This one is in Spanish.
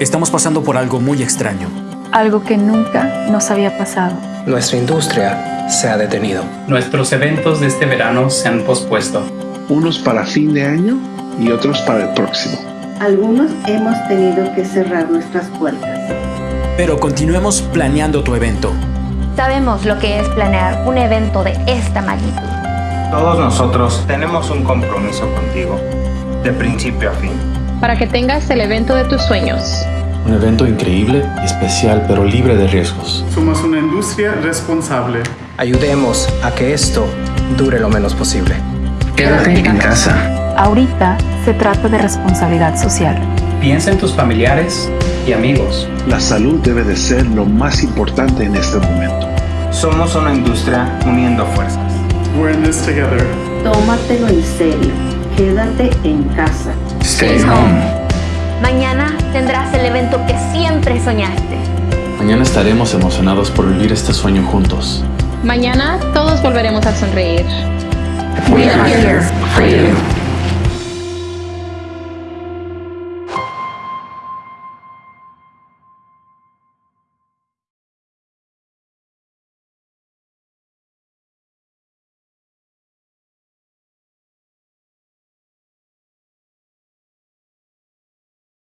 Estamos pasando por algo muy extraño. Algo que nunca nos había pasado. Nuestra industria se ha detenido. Nuestros eventos de este verano se han pospuesto. Unos para fin de año y otros para el próximo. Algunos hemos tenido que cerrar nuestras puertas. Pero continuemos planeando tu evento. Sabemos lo que es planear un evento de esta magnitud. Todos nosotros tenemos un compromiso contigo, de principio a fin. Para que tengas el evento de tus sueños. Un evento increíble, especial, pero libre de riesgos. Somos una industria responsable. Ayudemos a que esto dure lo menos posible. Quédate en casa. Ahorita se trata de responsabilidad social. Piensa en tus familiares y amigos. La salud debe de ser lo más importante en este momento. Somos una industria uniendo fuerzas. We're in this together. Tómatelo en serio. Quédate en casa. Stay home. Mañana tendrás el evento que siempre soñaste. Mañana estaremos emocionados por vivir este sueño juntos. Mañana todos volveremos a sonreír. We are here for you.